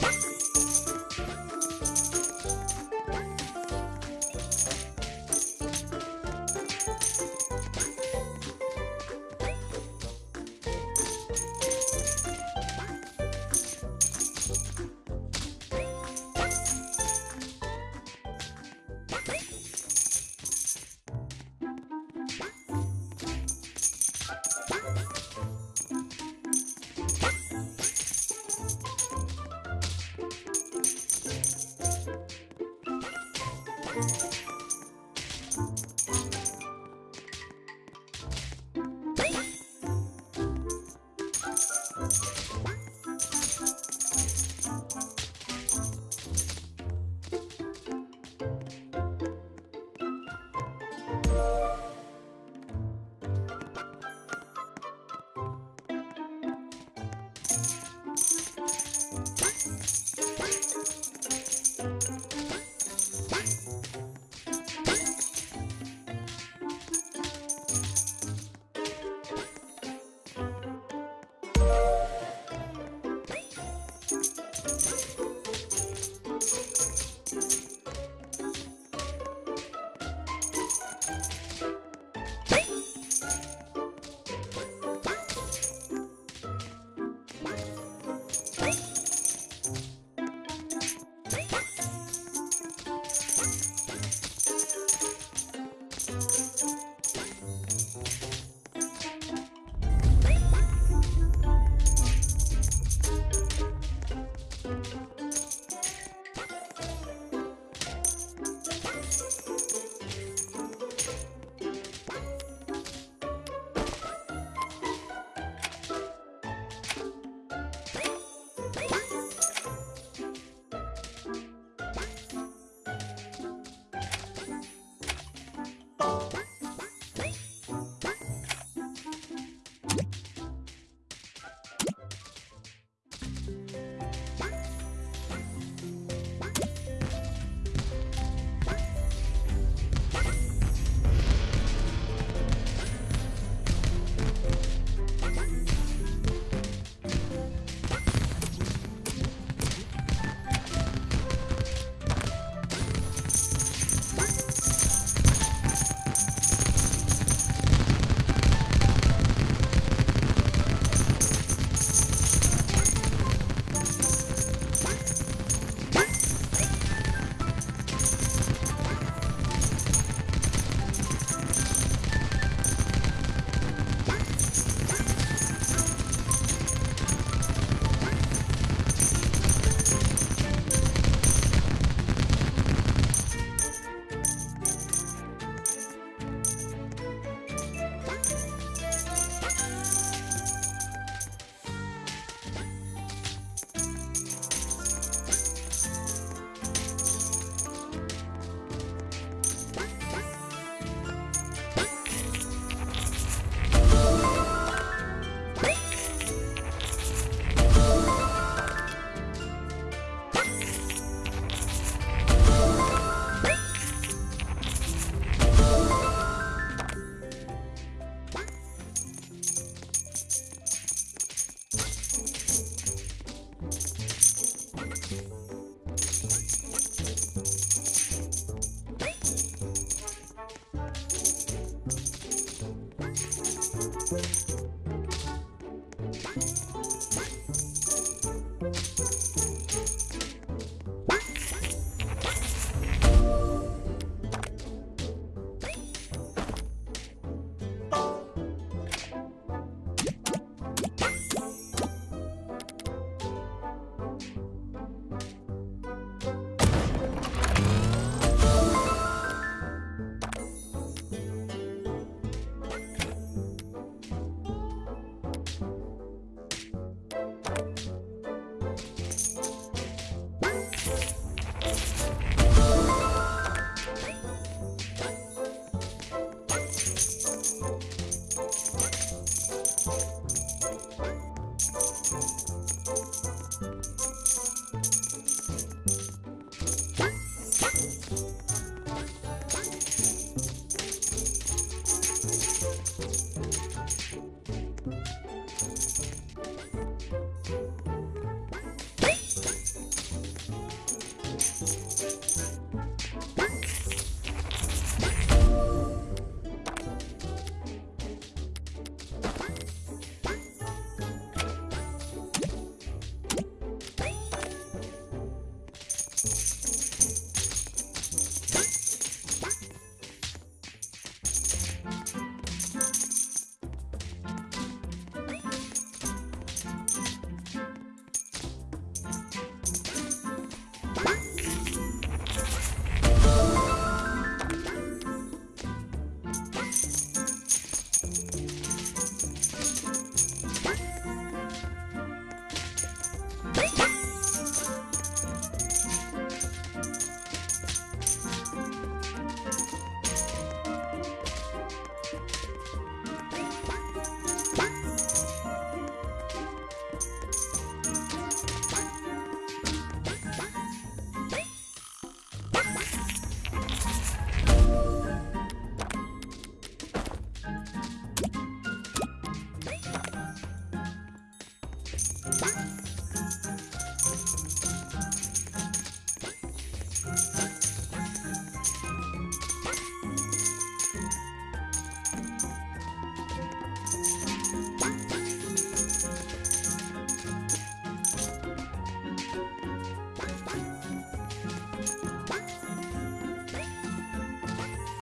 you